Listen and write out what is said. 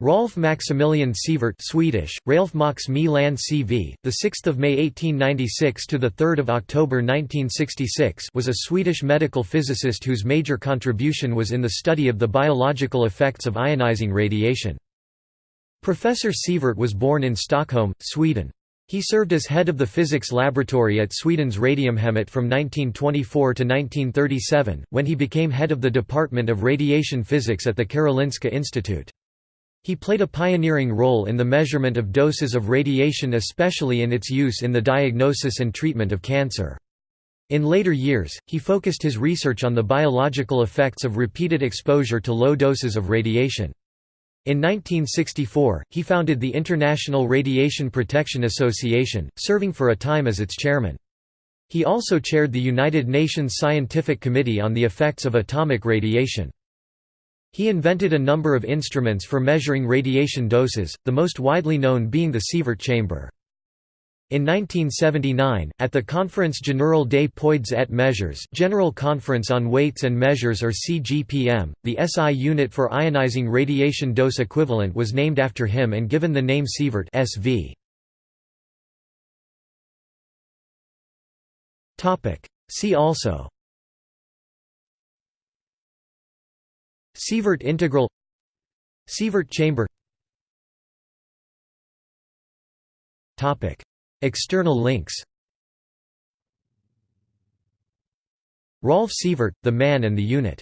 Rolf Maximilian Sievert Swedish, Ralph Max Milan CV, the 6th of May 1896 to the 3rd of October 1966 was a Swedish medical physicist whose major contribution was in the study of the biological effects of ionizing radiation. Professor Sievert was born in Stockholm, Sweden. He served as head of the physics laboratory at Sweden's Radiumhemmet from 1924 to 1937, when he became head of the Department of Radiation Physics at the Karolinska Institute. He played a pioneering role in the measurement of doses of radiation especially in its use in the diagnosis and treatment of cancer. In later years, he focused his research on the biological effects of repeated exposure to low doses of radiation. In 1964, he founded the International Radiation Protection Association, serving for a time as its chairman. He also chaired the United Nations Scientific Committee on the Effects of Atomic Radiation. He invented a number of instruments for measuring radiation doses, the most widely known being the Sievert chamber. In 1979, at the Conference Générale des Poids et Mesures General Conference on Weights and Measures or CGPM, the SI unit for ionizing radiation dose equivalent was named after him and given the name Sievert SV. See also Sievert integral Sievert chamber. External links. Rolf Sievert, The Man and the Unit